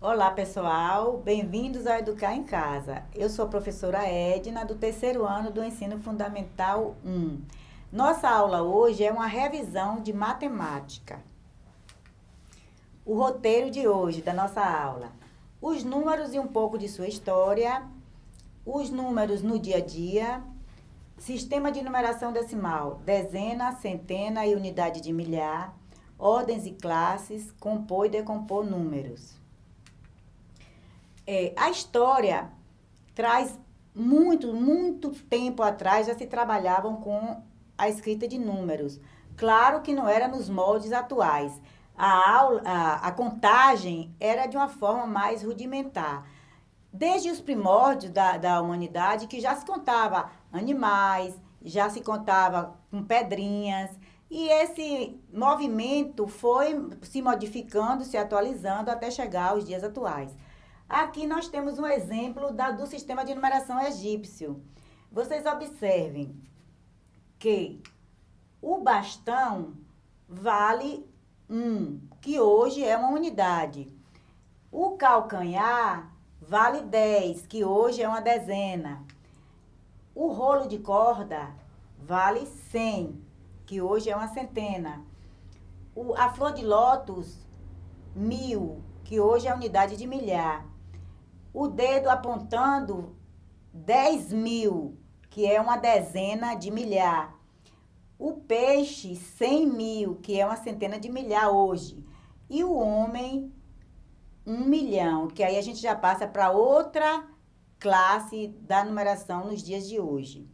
Olá, pessoal. Bem-vindos ao Educar em Casa. Eu sou a professora Edna, do terceiro ano do Ensino Fundamental 1. Nossa aula hoje é uma revisão de matemática. O roteiro de hoje da nossa aula. Os números e um pouco de sua história. Os números no dia a dia. Sistema de numeração decimal. Dezena, centena e unidade de milhar. Ordens e classes. Compor e decompor números. É, a história traz muito, muito tempo atrás já se trabalhavam com a escrita de números. Claro que não era nos moldes atuais. A, aula, a, a contagem era de uma forma mais rudimentar. Desde os primórdios da, da humanidade, que já se contava animais, já se contava com pedrinhas, e esse movimento foi se modificando, se atualizando até chegar aos dias atuais. Aqui nós temos um exemplo da, do sistema de numeração egípcio. Vocês observem que o bastão vale 1, que hoje é uma unidade. O calcanhar vale 10, que hoje é uma dezena. O rolo de corda vale 100, que hoje é uma centena. O, a flor de lótus, mil, que hoje é a unidade de milhar o dedo apontando 10 mil, que é uma dezena de milhar. O peixe, 100 mil, que é uma centena de milhar hoje. E o homem, um milhão, que aí a gente já passa para outra classe da numeração nos dias de hoje.